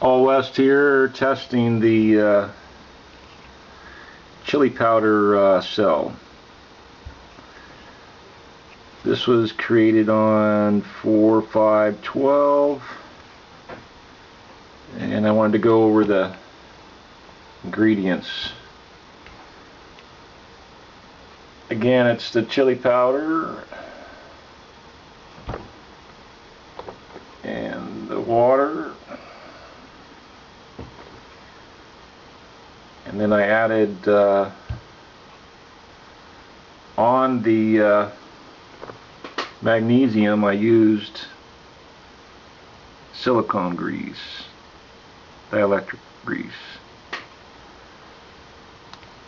All West here testing the uh, chili powder uh, cell. This was created on 4-5-12 and I wanted to go over the ingredients. Again it's the chili powder and the water and then I added uh, on the uh, magnesium I used silicone grease dielectric grease.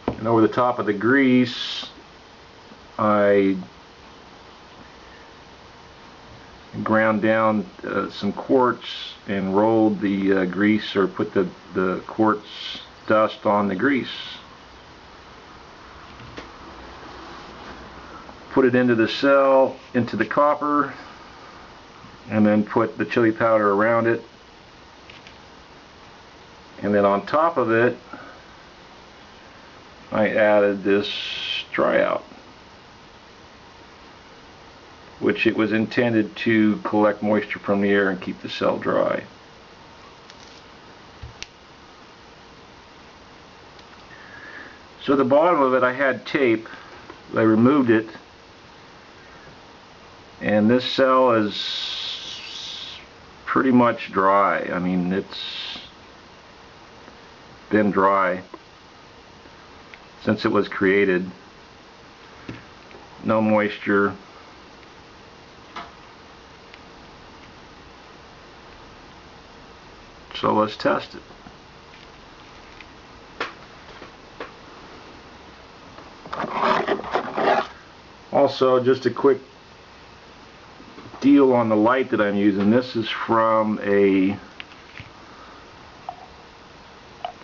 And over the top of the grease I ground down uh, some quartz and rolled the uh, grease or put the, the quartz dust on the grease. Put it into the cell, into the copper, and then put the chili powder around it. And then on top of it, I added this Drierite, which it was intended to collect moisture from the air and keep the cell dry. So the bottom of it I had tape. I removed it and this cell is pretty much dry. I mean it's been dry since it was created. No moisture. So let's test it. Also, just a quick deal on the light that I'm using. This is from a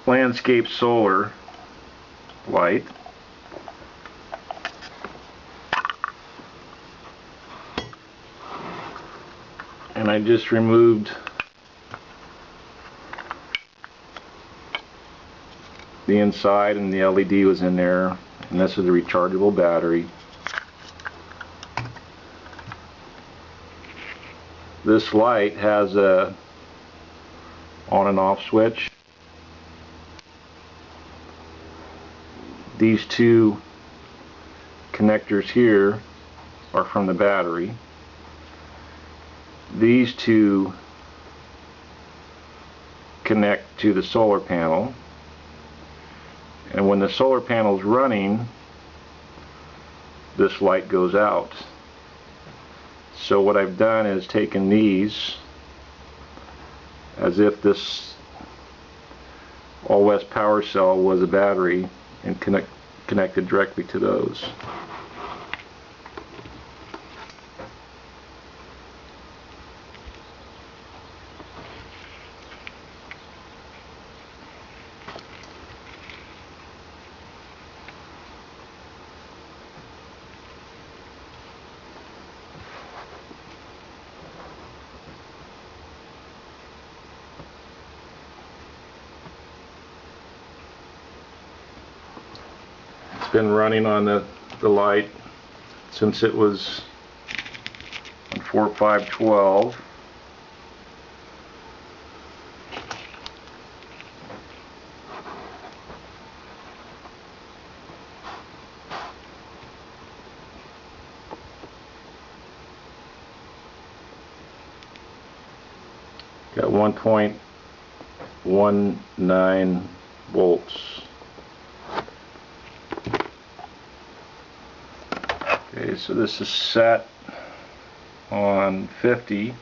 landscape solar light. And I just removed the inside and the LED was in there and this is a rechargeable battery this light has a on and off switch. These two connectors here are from the battery. These two connect to the solar panel. And when the solar panel is running this light goes out so what I've done is taken these as if this all west power cell was a battery and connect, connected directly to those It's been running on the, the light since it was on 4512. Got 1.19 volts. Okay, so this is set on 50.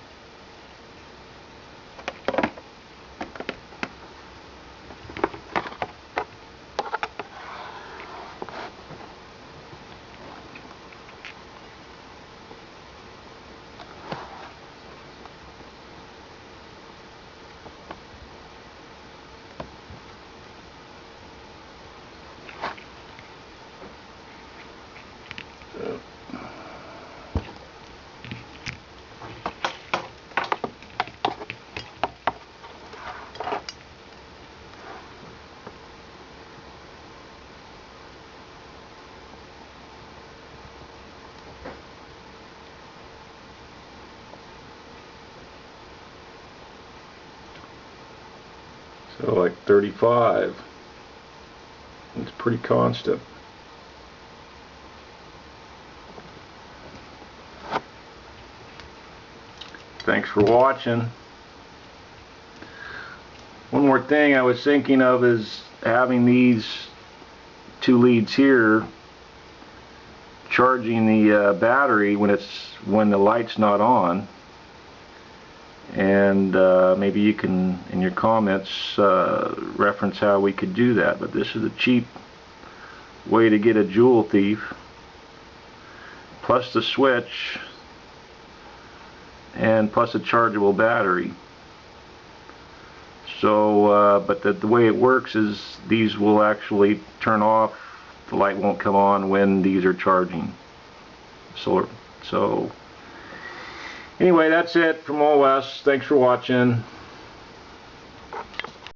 So like 35. It's pretty constant. Thanks for watching. One more thing I was thinking of is having these two leads here charging the uh, battery when it's when the light's not on and uh, maybe you can in your comments uh, reference how we could do that but this is a cheap way to get a Joule thief plus the switch and plus a chargeable battery. So uh, but the, the way it works is these will actually turn off the light won't come on when these are charging. Solar so anyway that's it from All West thanks for watching